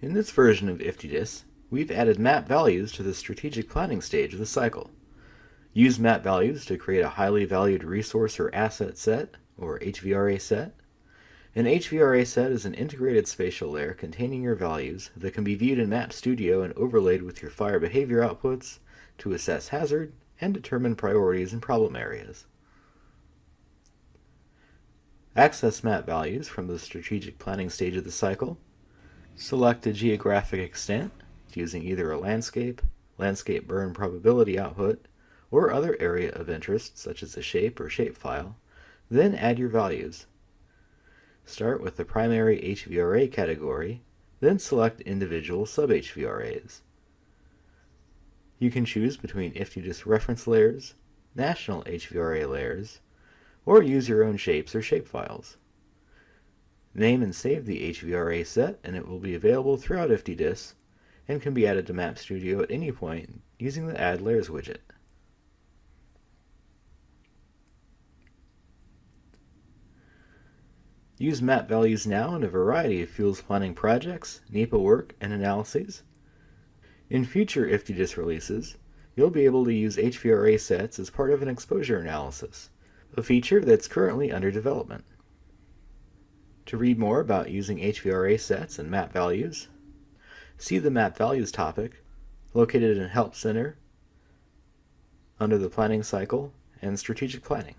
In this version of IFTDIS, we've added map values to the strategic planning stage of the cycle. Use map values to create a highly valued resource or asset set, or HVRA set. An HVRA set is an integrated spatial layer containing your values that can be viewed in Map Studio and overlaid with your fire behavior outputs to assess hazard and determine priorities and problem areas. Access map values from the strategic planning stage of the cycle Select a geographic extent using either a landscape, landscape burn probability output, or other area of interest such as a shape or shapefile, then add your values. Start with the primary HVRA category, then select individual sub-HVRAs. You can choose between IFTDIS reference layers, national HVRA layers, or use your own shapes or shapefiles. Name and save the HVRA set and it will be available throughout IFTDIS and can be added to Map Studio at any point using the Add Layers widget. Use map values now in a variety of fuels planning projects, NEPA work, and analyses. In future IFTDIS releases, you'll be able to use HVRA sets as part of an exposure analysis, a feature that's currently under development. To read more about using HVRA sets and map values, see the Map Values topic located in Help Center under the Planning Cycle and Strategic Planning.